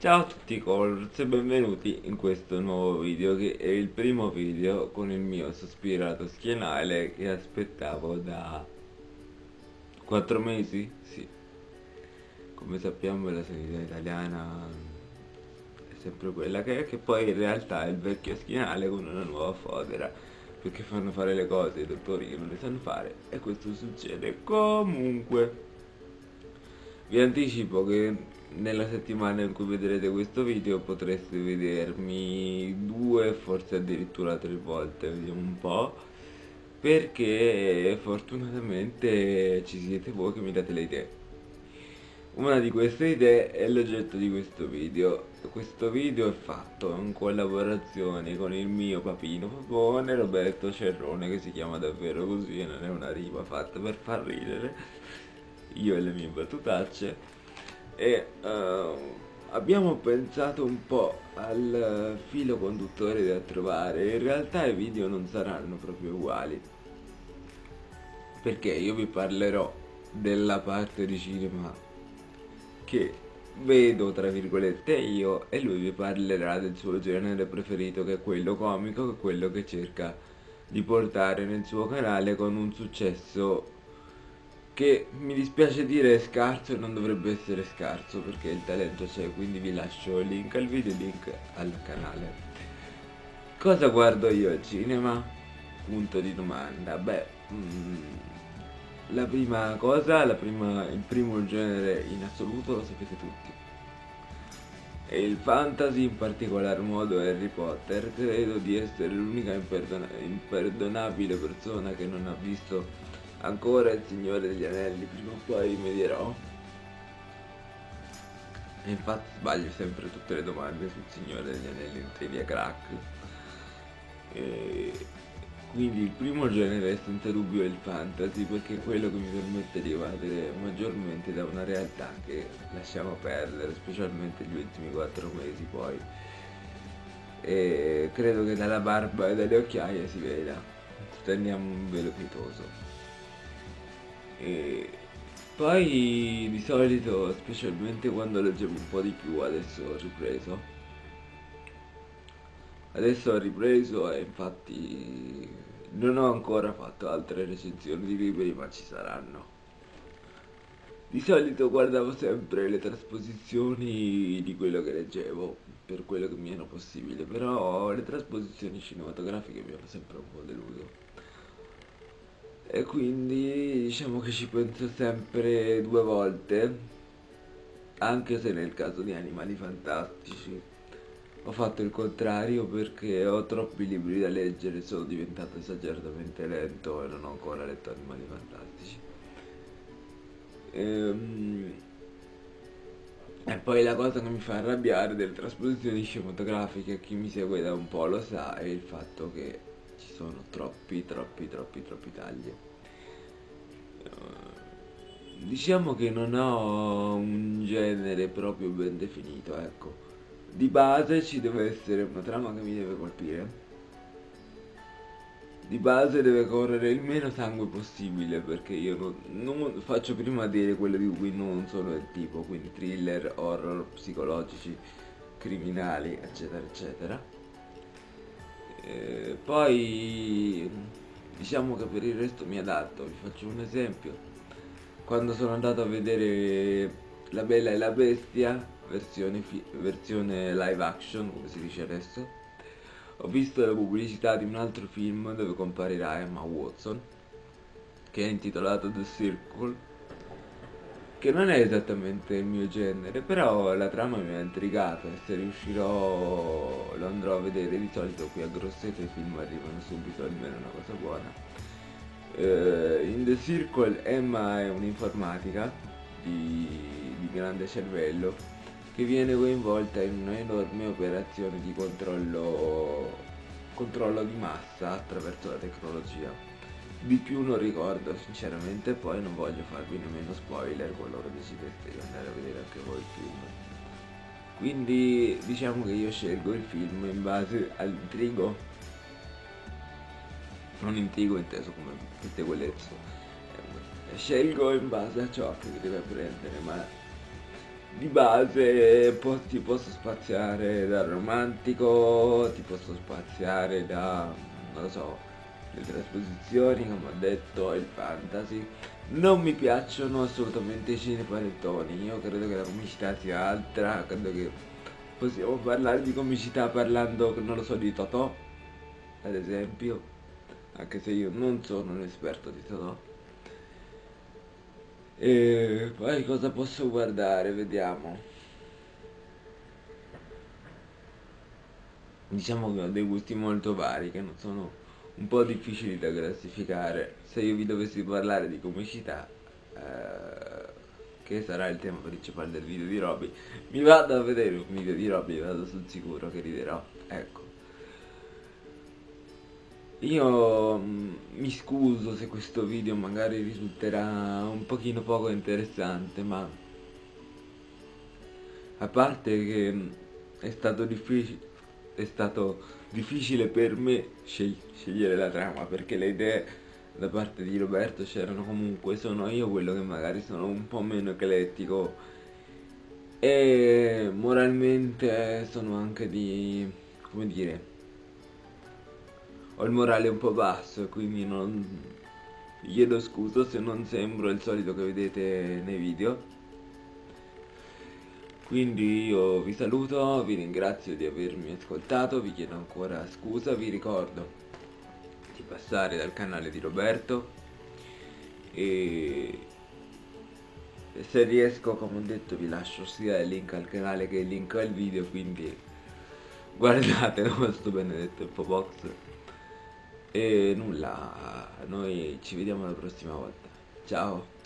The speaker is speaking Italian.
Ciao a tutti colors e benvenuti in questo nuovo video che è il primo video con il mio sospirato schienale che aspettavo da 4 mesi? Sì. Come sappiamo la sanità italiana è sempre quella che è, che poi in realtà è il vecchio schienale con una nuova fodera perché fanno fare le cose ai dottori che non le sanno fare e questo succede comunque. Vi anticipo che nella settimana in cui vedrete questo video potreste vedermi due, forse addirittura tre volte, vediamo un po', perché fortunatamente ci siete voi che mi date le idee. Una di queste idee è l'oggetto di questo video. Questo video è fatto in collaborazione con il mio papino papone Roberto Cerrone che si chiama davvero così e non è una rima fatta per far ridere io e le mie battutacce e uh, abbiamo pensato un po' al filo conduttore da trovare. In realtà i video non saranno proprio uguali perché io vi parlerò della parte di cinema che vedo tra virgolette io e lui vi parlerà del suo genere preferito che è quello comico che è quello che cerca di portare nel suo canale con un successo che mi dispiace dire è scarso e non dovrebbe essere scarso perché il talento c'è quindi vi lascio il link al video e il link al canale. Cosa guardo io al cinema? punto di domanda. Beh mm, la prima cosa la prima, il primo genere in assoluto lo sapete tutti. E il fantasy in particolar modo Harry Potter. Credo di essere l'unica imperdona imperdonabile persona che non ha visto ancora il Signore degli Anelli, prima o poi rimedierò. E infatti sbaglio sempre tutte le domande sul Signore degli Anelli in trivia crack. E quindi il primo genere è senza dubbio il fantasy perché è quello che mi permette di evadere maggiormente da una realtà che lasciamo perdere, specialmente gli ultimi quattro mesi poi. E credo che dalla barba e dalle occhiaie si veda, stendiamo un velo pietoso. E poi di solito, specialmente quando leggevo un po' di più, adesso ho ripreso. Adesso ho ripreso e infatti non ho ancora fatto altre recensioni di libri, ma ci saranno. Di solito guardavo sempre le trasposizioni di quello che leggevo, per quello che mi era possibile, però le trasposizioni cinematografiche mi hanno sempre un po' deluso e quindi diciamo che ci penso sempre due volte anche se nel caso di animali fantastici ho fatto il contrario perché ho troppi libri da leggere sono diventato esageratamente lento e non ho ancora letto animali fantastici. Ehm... E poi la cosa che mi fa arrabbiare delle trasposizioni cinematografiche, chi mi segue da un po' lo sa, è il fatto che ci sono troppi troppi troppi troppi tagli. Diciamo che non ho un genere proprio ben definito ecco. Di base ci deve essere una trama che mi deve colpire. Di base deve correre il meno sangue possibile perché io non, non faccio prima dire quello di cui non sono il tipo quindi thriller, horror, psicologici criminali eccetera eccetera. eh, poi diciamo che per il resto mi adatto. Vi faccio un esempio. Quando sono andato a vedere La Bella e la Bestia versione, versione live action come si dice adesso ho visto la pubblicità di un altro film dove comparirà Emma Watson che è intitolato The Circle che non è esattamente il mio genere, però la trama mi ha intrigato e se riuscirò andrò a vedere, di solito qui a Grosseto i film arrivano subito, almeno una cosa buona. Uh, in The Circle Emma è un'informatica di, di grande cervello che viene coinvolta in un'enorme operazione di controllo, controllo di massa attraverso la tecnologia di più non ricordo sinceramente poi non voglio farvi nemmeno spoiler qualora decidete di andare a vedere anche voi il film quindi diciamo che io scelgo il film in base all'intrigo non intrigo inteso come pettegolezzo scelgo in base a ciò che deve prendere ma di base ti posso spaziare dal romantico, ti posso spaziare da, non lo so, le trasposizioni, come ho detto, il fantasy. Non mi piacciono assolutamente i cinepanettoni, io credo che la comicità sia altra, credo che possiamo parlare di comicità parlando, non lo so, di Totò, ad esempio, anche se io non sono un esperto di Totò. E poi cosa posso guardare? Vediamo. Diciamo che ho dei gusti molto vari che non sono un po' difficili da classificare. Se io vi dovessi parlare di comicità, eh, che sarà il tema principale del video di Robby, mi vado a vedere un video di Robby, vado sul sicuro che riderò. Ecco. Io mm, mi scuso se questo video magari risulterà un pochino poco interessante, ma a parte che mm, è stato difficile, è stato difficile per me sceg scegliere la trama perché le idee da parte di Roberto c'erano comunque, sono io quello che magari sono un po' meno eclettico. E moralmente sono anche di, come dire, ho il morale un po' basso e quindi non chiedo scusa se non sembro il solito che vedete nei video quindi io vi saluto, vi ringrazio di avermi ascoltato, vi chiedo ancora scusa, vi ricordo di passare dal canale di Roberto e se riesco come ho detto vi lascio sia il link al canale che il link al video quindi guardate questo benedetto infobox e nulla, noi ci vediamo la prossima volta. Ciao!